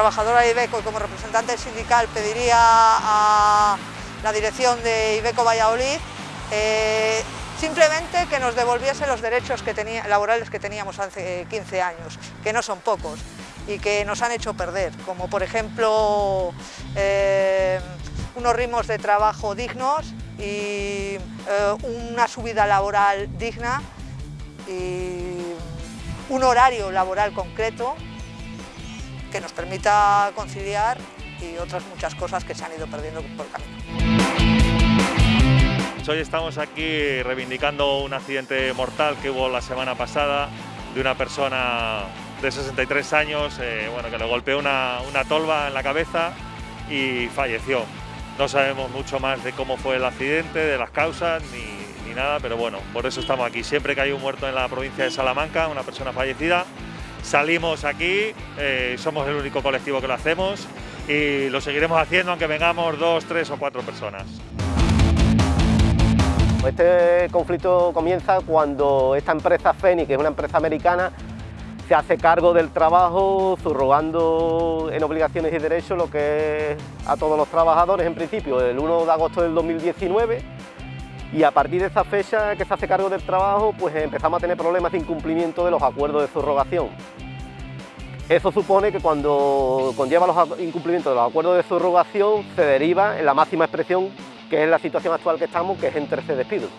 trabajadora de Ibeco y como representante sindical pediría a la dirección de Ibeco Valladolid eh, simplemente que nos devolviese los derechos laborales que teníamos hace 15 años, que no son pocos y que nos han hecho perder, como por ejemplo eh, unos ritmos de trabajo dignos y eh, una subida laboral digna y un horario laboral concreto que nos permita conciliar y otras muchas cosas que se han ido perdiendo por el camino. Hoy estamos aquí reivindicando un accidente mortal que hubo la semana pasada de una persona de 63 años eh, bueno, que le golpeó una, una tolva en la cabeza y falleció. No sabemos mucho más de cómo fue el accidente, de las causas ni, ni nada, pero bueno, por eso estamos aquí. Siempre que hay un muerto en la provincia de Salamanca, una persona fallecida, salimos aquí, eh, somos el único colectivo que lo hacemos y lo seguiremos haciendo aunque vengamos dos, tres o cuatro personas. Este conflicto comienza cuando esta empresa Feni, que es una empresa americana, se hace cargo del trabajo, subrogando en obligaciones y derechos lo que es a todos los trabajadores en principio, el 1 de agosto del 2019 y a partir de esa fecha que se hace cargo del trabajo, pues empezamos a tener problemas de incumplimiento de los acuerdos de subrogación. Eso supone que cuando conlleva los incumplimientos de los acuerdos de subrogación se deriva en la máxima expresión que es la situación actual que estamos, que es en 13 despidos.